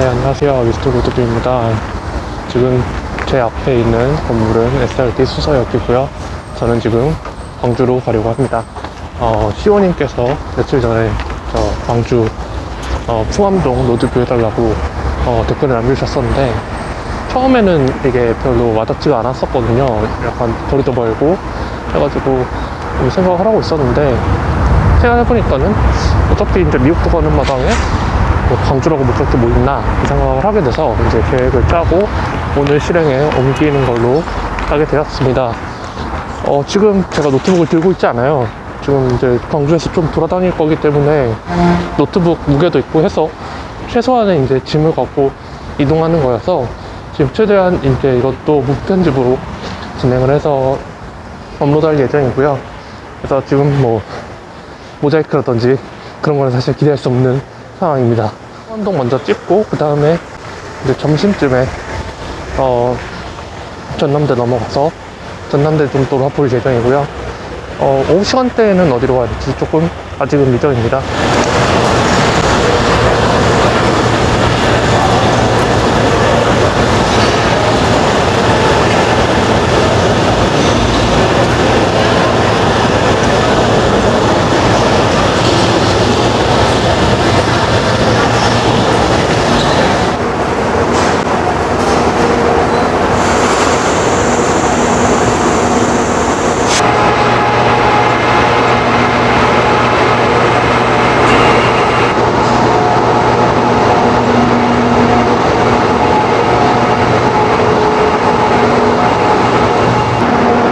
네, 안녕하세요. 미스터 로드뷰입니다. 지금 제 앞에 있는 건물은 SRT 수서역이고요. 저는 지금 광주로 가려고 합니다. 어, 시호님께서 며칠 전에 저 광주 어, 풍암동 로드뷰 해달라고 어, 댓글을 남겨주셨었는데 처음에는 이게 별로 와닿지가 않았었거든요. 약간 거리도 멀고 해가지고 좀 생각을 하고 있었는데 생각해보니까는 어차피 이제 미국도 가는 마당에 뭐 광주라고 뭐 그렇게 뭐 있나 이 생각을 하게 돼서 이제 계획을 짜고 오늘 실행에 옮기는 걸로 하게 되었습니다. 어, 지금 제가 노트북을 들고 있지 않아요. 지금 이제 광주에서 좀 돌아다닐 거기 때문에 노트북 무게도 있고 해서 최소한의 이제 짐을 갖고 이동하는 거여서 지금 최대한 이제 이것도 무편집으로 진행을 해서 업로드할 예정이고요. 그래서 지금 뭐 모자이크라든지 그런 거는 사실 기대할 수 없는 상황입니다. 한동 먼저 찍고 그 다음에 이제 점심쯤에 어 전남대 넘어가서 전남대 좀 돌아볼 예정이고요. 어 오후 시간대에는 어디로 가야 될지 조금 아직은 미정입니다.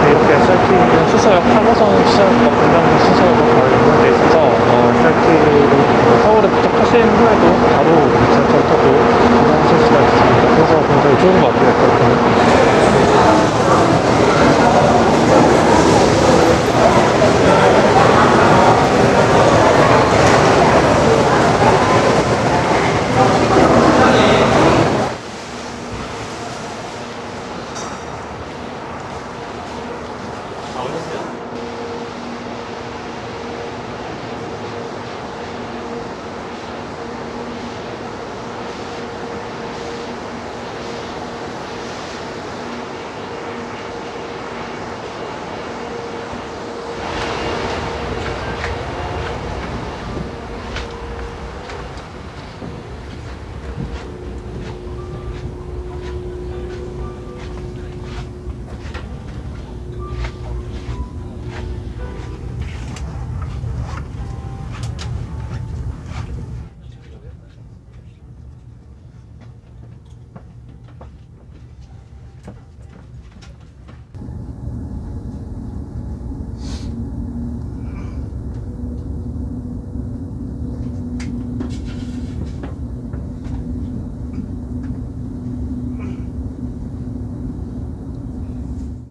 네, 이렇게 SRT는 8호선 시작과 분당도 수서역으로 가고 있는 데 있어서 어, SRT로 서울에 도착하신 후에도 바로 지하철 타고 이동하실 수가 있습니다. 그래서 굉장히 좋은 것 같아요.